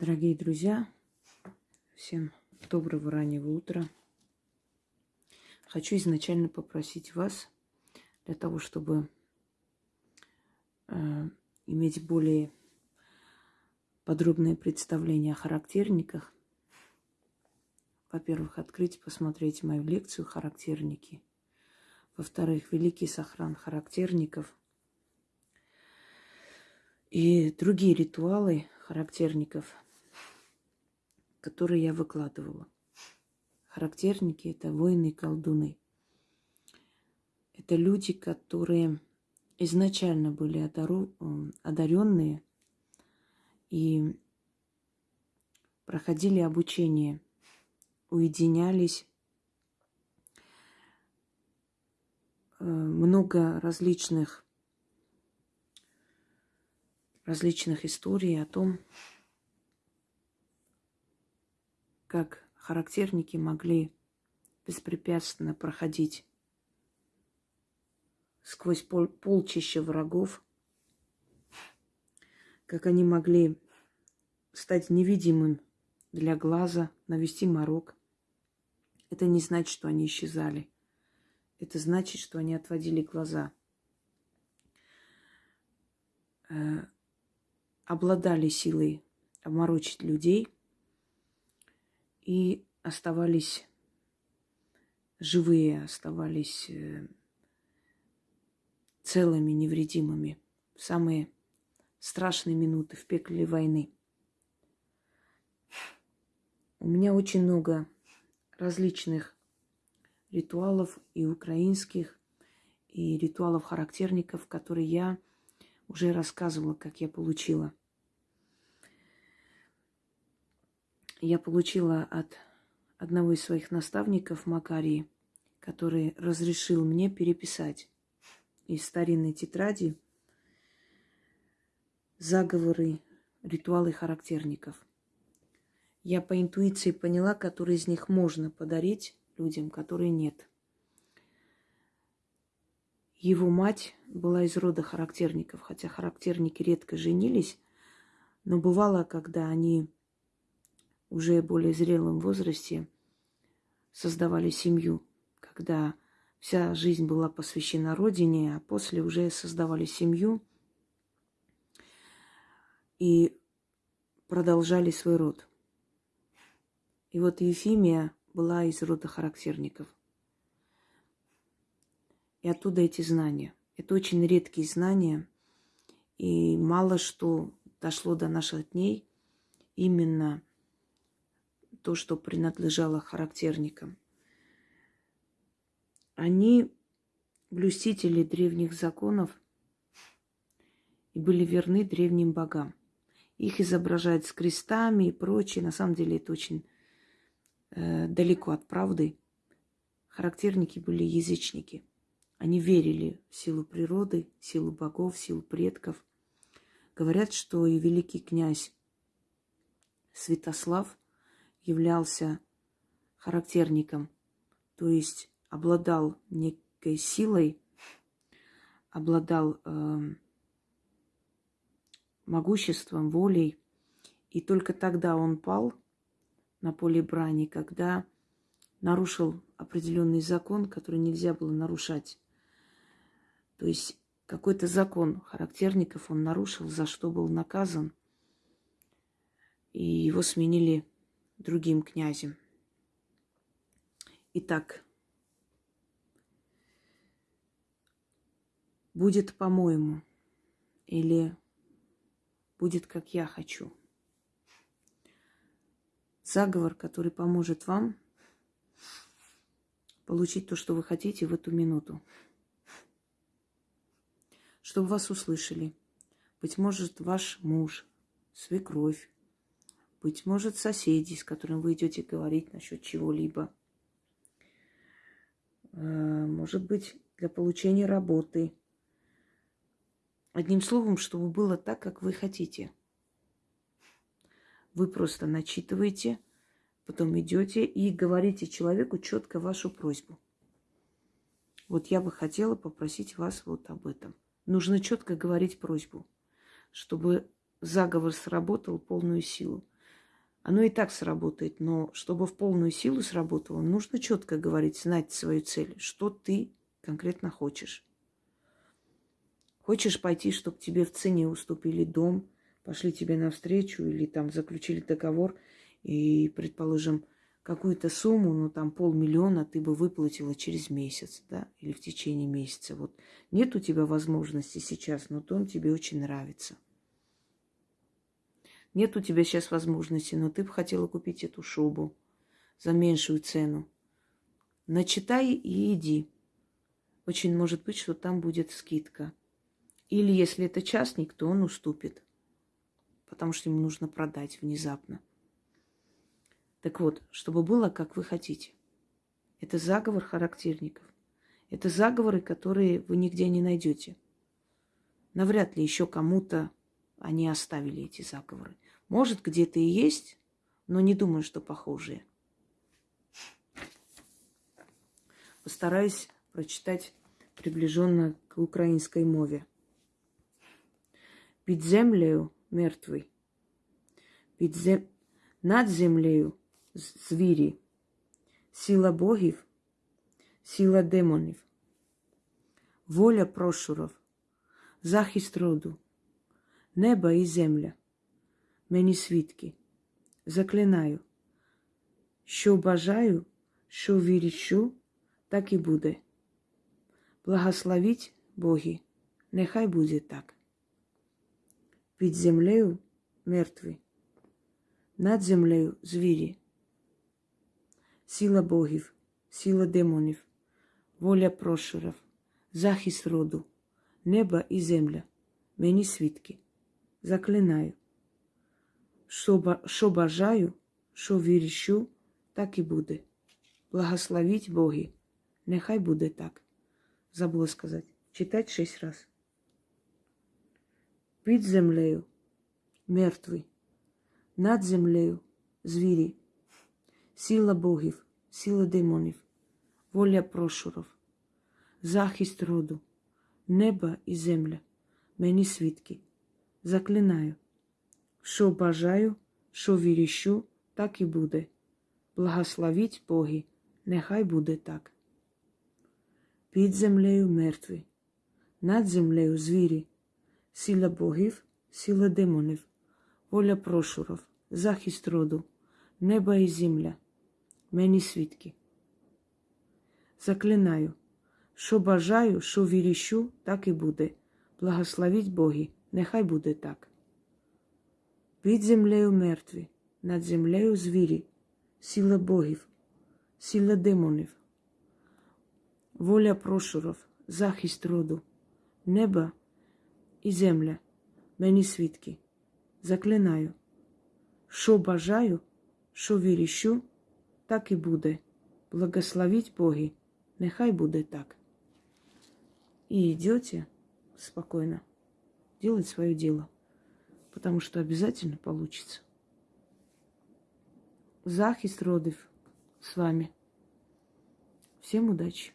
Дорогие друзья, всем доброго раннего утра. Хочу изначально попросить вас для того, чтобы э, иметь более подробное представление о характерниках. Во-первых, открыть, посмотреть мою лекцию «Характерники». Во-вторых, великий сохран характерников и другие ритуалы характерников, которые я выкладывала. Характерники – это воины и колдуны. Это люди, которые изначально были одаренные и проходили обучение, уединялись. Э, много различных различных историй о том, как характерники могли беспрепятственно проходить сквозь пол полчища врагов, как они могли стать невидимым для глаза, навести морок. Это не значит, что они исчезали. Это значит, что они отводили глаза. Э, обладали силой обморочить людей и оставались живые, оставались э, целыми, невредимыми в самые страшные минуты в пекле войны. У меня очень много различных ритуалов и украинских, и ритуалов характерников, которые я уже рассказывала, как я получила. Я получила от одного из своих наставников Макарии, который разрешил мне переписать из старинной тетради заговоры, ритуалы характерников. Я по интуиции поняла, которые из них можно подарить людям, которые нет. Его мать была из рода характерников, хотя характерники редко женились, но бывало, когда они уже более зрелом возрасте создавали семью, когда вся жизнь была посвящена родине, а после уже создавали семью и продолжали свой род. И вот Ефимия была из рода характерников. И оттуда эти знания. Это очень редкие знания, и мало что дошло до наших дней именно то, что принадлежало характерникам. Они блюстители древних законов и были верны древним богам. Их изображают с крестами и прочее. На самом деле это очень э, далеко от правды. Характерники были язычники. Они верили в силу природы, в силу богов, в силу предков. Говорят, что и великий князь Святослав являлся характерником, то есть обладал некой силой, обладал э, могуществом, волей. И только тогда он пал на поле брани, когда нарушил определенный закон, который нельзя было нарушать. То есть какой-то закон характерников он нарушил, за что был наказан. И его сменили другим князем. Итак, будет по-моему или будет как я хочу. Заговор, который поможет вам получить то, что вы хотите в эту минуту. Чтобы вас услышали. Быть может, ваш муж, свекровь, быть может, соседи, с которыми вы идете говорить насчет чего-либо. Э, может быть, для получения работы. Одним словом, чтобы было так, как вы хотите. Вы просто начитываете, потом идете и говорите человеку четко вашу просьбу. Вот я бы хотела попросить вас вот об этом. Нужно четко говорить просьбу, чтобы заговор сработал полную силу. Оно и так сработает, но чтобы в полную силу сработало, нужно четко говорить, знать свою цель, что ты конкретно хочешь. Хочешь пойти, чтобы тебе в цене уступили дом, пошли тебе навстречу или там заключили договор и, предположим, какую-то сумму, ну там полмиллиона ты бы выплатила через месяц, да, или в течение месяца. Вот нет у тебя возможности сейчас, но дом тебе очень нравится – нет у тебя сейчас возможности, но ты бы хотела купить эту шубу за меньшую цену. Начитай и иди. Очень может быть, что там будет скидка. Или если это частник, то он уступит, потому что ему нужно продать внезапно. Так вот, чтобы было, как вы хотите. Это заговор характерников. Это заговоры, которые вы нигде не найдете. Навряд ли еще кому-то они оставили эти заговоры. Может, где-то и есть, но не думаю, что похожие. Постараюсь прочитать приближенно к украинской мове. Під землею мертвий, під зем... над землею звірі, сила богів, сила демонів, воля прошуров, захист роду – Небо і земля, мені свідки, заклинаю, що бажаю, що вірічу, так і буде. Благословіть Боги, нехай буде так. Під землею мертві, над землею звірі, сила богів, сила демонів, воля прошурів, захист роду, небо і земля, мені свідки заклинаю. Що бажаю, що віріщу, так і буде. Благословіть Боги. Нехай буде так. Забула сказати. Читать шість раз. Під землею мертвий, над землею звірі, сила богів, сила демонів, воля прошуров, захист роду, неба і земля, мені свідки. Заклинаю, що бажаю, що віріщу, так і буде. Благословіть Боги, нехай буде так. Під землею мертві, над землею звірі, сила богів, сила демонів, воля прошуров, захист роду, неба і земля, мені свідки. Заклинаю, що бажаю, що віріщу, так і буде. Благословіть Боги. Нехай буде так. Під землею мертві, над землею звірі, сила богів, сила демонів, воля прошуров, захист роду, неба і земля, мені свідки, заклинаю, що бажаю, що віріщу, так і буде. Благословіть Боги, нехай буде так. И идете спокойно делать свое дело. Потому что обязательно получится. Захист родов с вами. Всем удачи!